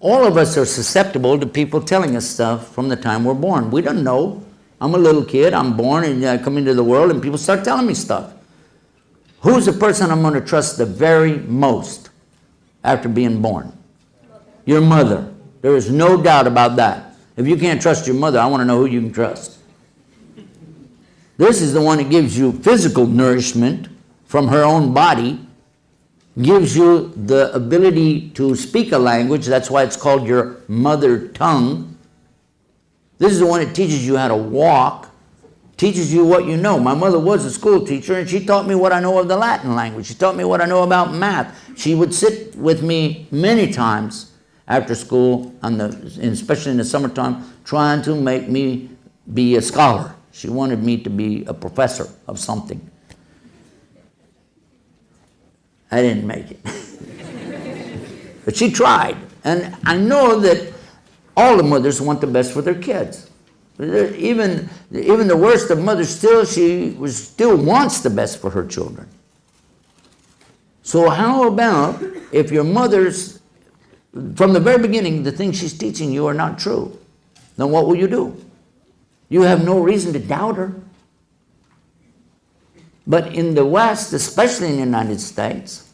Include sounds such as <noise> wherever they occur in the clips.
all of us are susceptible to people telling us stuff from the time we're born. We don't know. I'm a little kid, I'm born and I come into the world and people start telling me stuff. Who's the person I'm going to trust the very most after being born? Your mother. There is no doubt about that. If you can't trust your mother, I want to know who you can trust. This is the one that gives you physical nourishment from her own body, gives you the ability to speak a language. That's why it's called your mother tongue. This is the one that teaches you how to walk, teaches you what you know. My mother was a school teacher and she taught me what I know of the Latin language. She taught me what I know about math. She would sit with me many times after school, on the, especially in the summertime, trying to make me be a scholar. She wanted me to be a professor of something. I didn't make it. <laughs> but she tried. And I know that all the mothers want the best for their kids. Even, even the worst of mothers, still, she was, still wants the best for her children. So how about if your mother's, from the very beginning, the things she's teaching you are not true, then what will you do? You have no reason to doubt her. But in the West, especially in the United States,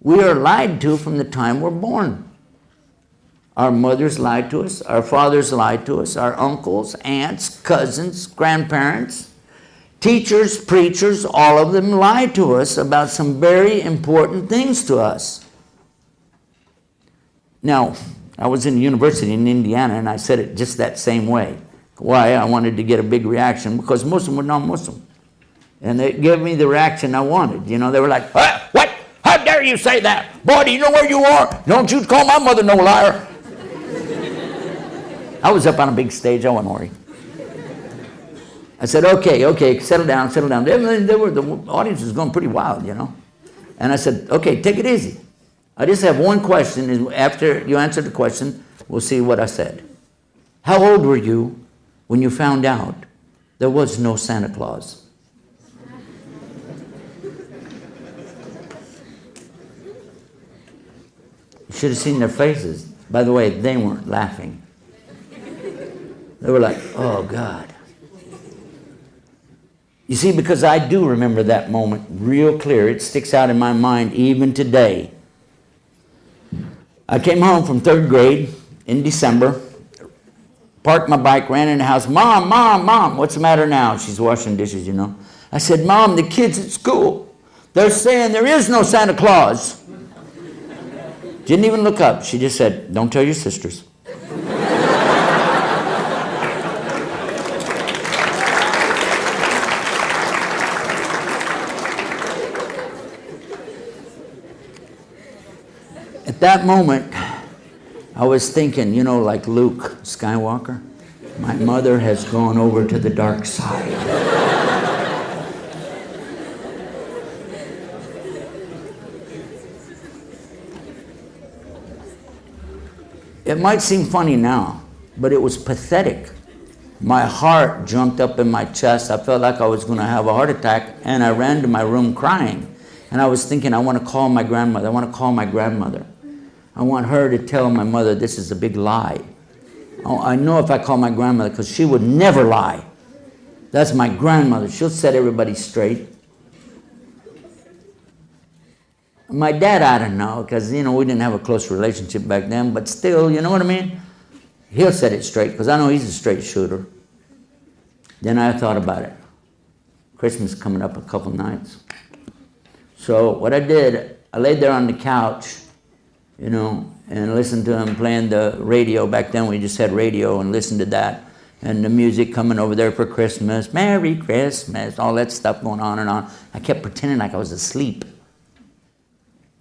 we are lied to from the time we're born. Our mothers lied to us, our fathers lied to us, our uncles, aunts, cousins, grandparents, teachers, preachers, all of them lied to us about some very important things to us. Now, I was in university in Indiana and I said it just that same way. Why? I wanted to get a big reaction because them were non-Muslim. And they gave me the reaction I wanted. You know, they were like, what? what? How dare you say that? Boy, do you know where you are? Don't you call my mother no liar. I was up on a big stage. I wasn't worried. I said, okay, okay, settle down, settle down. They, they were, the audience was going pretty wild, you know. And I said, okay, take it easy. I just have one question. And After you answer the question, we'll see what I said. How old were you when you found out there was no Santa Claus? Should have seen their faces. By the way, they weren't laughing. They were like, oh God. You see, because I do remember that moment real clear. It sticks out in my mind even today. I came home from third grade in December, parked my bike, ran in the house. Mom, mom, mom, what's the matter now? She's washing dishes, you know. I said, Mom, the kids at school, they're saying there is no Santa Claus. Didn't even look up. She just said, don't tell your sisters. At that moment, I was thinking, you know, like Luke Skywalker, my mother has gone over to the dark side. Might seem funny now, but it was pathetic. My heart jumped up in my chest. I felt like I was going to have a heart attack, and I ran to my room crying. And I was thinking, I want to call my grandmother. I want to call my grandmother. I want her to tell my mother this is a big lie. Oh, I know if I call my grandmother, because she would never lie. That's my grandmother. She'll set everybody straight. My dad, I don't know, because, you know, we didn't have a close relationship back then, but still, you know what I mean? He'll set it straight, because I know he's a straight shooter. Then I thought about it. Christmas coming up a couple nights. So what I did, I laid there on the couch, you know, and listened to him playing the radio. Back then we just had radio and listened to that. And the music coming over there for Christmas, Merry Christmas, all that stuff going on and on. I kept pretending like I was asleep.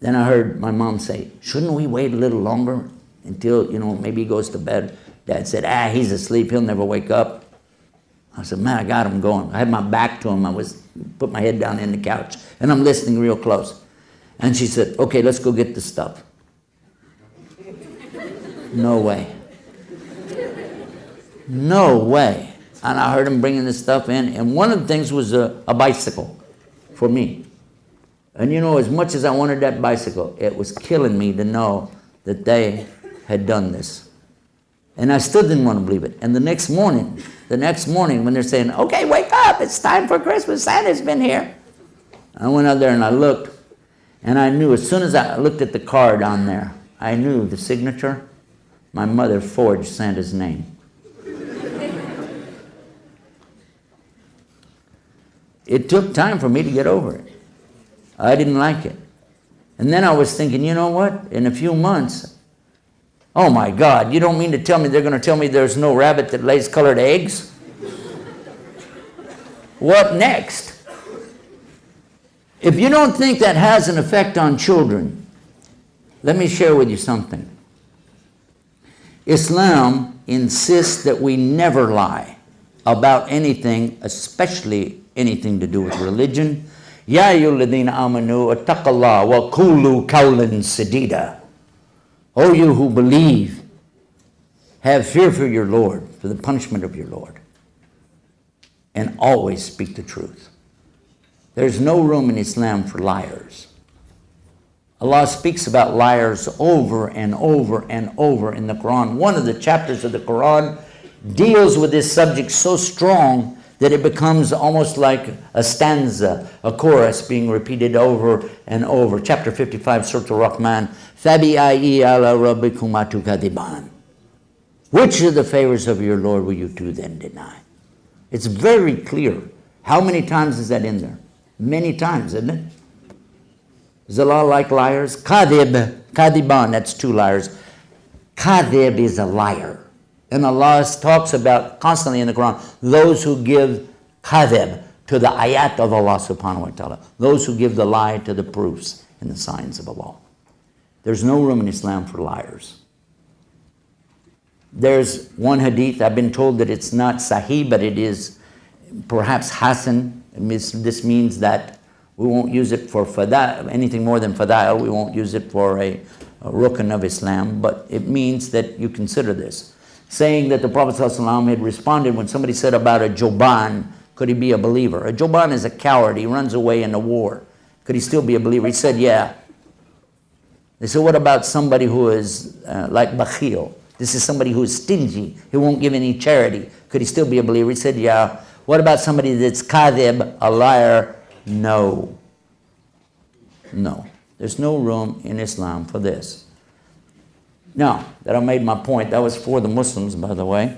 Then I heard my mom say, shouldn't we wait a little longer until, you know, maybe he goes to bed? Dad said, ah, he's asleep, he'll never wake up. I said, man, I got him going. I had my back to him. I was, put my head down in the couch, and I'm listening real close. And she said, okay, let's go get the stuff. <laughs> No way. No way. And I heard him bringing this stuff in, and one of the things was a, a bicycle for me. And you know, as much as I wanted that bicycle, it was killing me to know that they had done this. And I still didn't want to believe it. And the next morning, the next morning when they're saying, okay, wake up, it's time for Christmas, Santa's been here. I went out there and I looked, and I knew as soon as I looked at the card on there, I knew the signature. My mother forged Santa's name. it took time for me to get over it. I didn't like it. And then I was thinking, you know what? In a few months, oh my God, you don't mean to tell me they're going to tell me there's no rabbit that lays colored eggs? what next? If you don't think that has an effect on children, let me share with you something. Islam insists that we never lie about anything, especially anything to do with religion. Ya ayyuhalladhina amanu attaqallah wa qulu qawlan sadida. O you who believe, have fear for your Lord, for the punishment of your Lord, and always speak the truth. There's no room in Islam for liars. Allah speaks about liars over and over and over in the Quran. One of the chapters of the Quran deals with this subject so strong that it becomes almost like a stanza, a chorus being repeated over and over. Chapter 55, Surah Al-Rahman, فَبِأَيِّ عَلَى رَبِّكُمَا تُكَذِبَانِ Which of the favors of your Lord will you two then deny? It's very clear. How many times is that in there? Many times, isn't it? Is Allah like liars? Kadib, kadiban, that's two liars. Kadib is a liar. And Allah talks about constantly in the Quran those who give kadib to the ayat of Allah subhanahu wa ta'ala, those who give the lie to the proofs and the signs of Allah. There's no room in Islam for liars. There's one hadith, I've been told that it's not sahih, but it is perhaps hasan. This means that we won't use it for fada, anything more than fada'il. We won't use it for a, a rukn of Islam, but it means that you consider this. Saying that the Prophet ﷺ had responded when somebody said about a joban, could he be a believer? A joban is a coward. He runs away in a war. Could he still be a believer? He said, yeah. They said, what about somebody who is uh, like bakhil? This is somebody who is stingy. He won't give any charity. Could he still be a believer? He said, yeah. What about somebody that's kadhib, a liar? No. No. There's no room in Islam for this. Now, that I made my point, that was for the Muslims, by the way.